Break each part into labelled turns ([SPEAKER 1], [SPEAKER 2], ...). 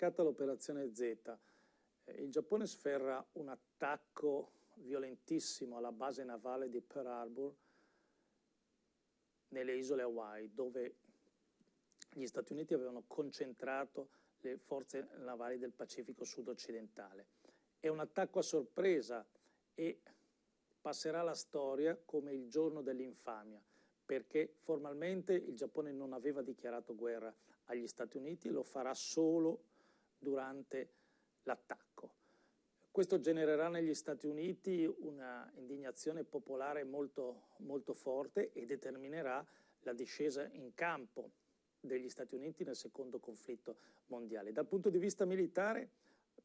[SPEAKER 1] scatta l'operazione Z, eh, il Giappone sferra un attacco violentissimo alla base navale di Pearl Harbor nelle isole Hawaii, dove gli Stati Uniti avevano concentrato le forze navali del Pacifico sud-occidentale. È un attacco a sorpresa e passerà alla storia come il giorno dell'infamia, perché formalmente il Giappone non aveva dichiarato guerra agli Stati Uniti, lo farà solo durante l'attacco. Questo genererà negli Stati Uniti una indignazione popolare molto, molto forte e determinerà la discesa in campo degli Stati Uniti nel secondo conflitto mondiale. Dal punto di vista militare,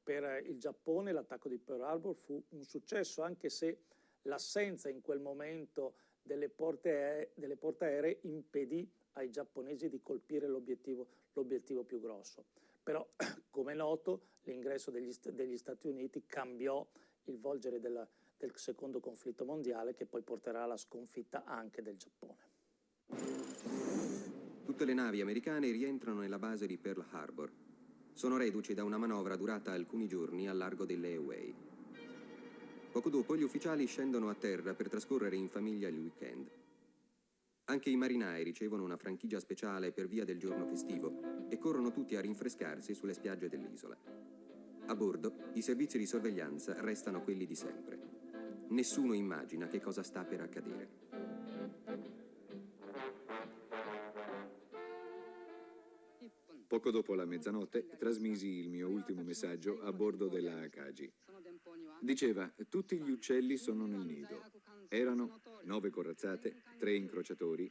[SPEAKER 1] per il Giappone l'attacco di Pearl Harbor fu un successo, anche se l'assenza in quel momento delle porte, delle porte aeree impedì ai giapponesi di colpire l'obiettivo più grosso. Però, come è noto, l'ingresso degli, degli, Stati Uniti cambiò il volgere della, del secondo conflitto mondiale che poi porterà alla sconfitta anche del Giappone.
[SPEAKER 2] Tutte le navi americane rientrano nella base di Pearl Harbor. Sono reduci da una manovra durata alcuni giorni al largo delle Hawaii. Poco dopo gli ufficiali scendono a terra per trascorrere in famiglia il weekend. Anche i marinai ricevono una franchigia speciale per via del giorno festivo e corrono tutti a rinfrescarsi sulle spiagge dell'isola. A bordo i servizi di sorveglianza restano quelli di sempre. Nessuno immagina che cosa sta per accadere.
[SPEAKER 3] Poco dopo la mezzanotte trasmisi il mio ultimo messaggio a bordo della Akagi. Diceva, tutti gli uccelli sono nel nido. Erano nove corazzate, tre incrociatori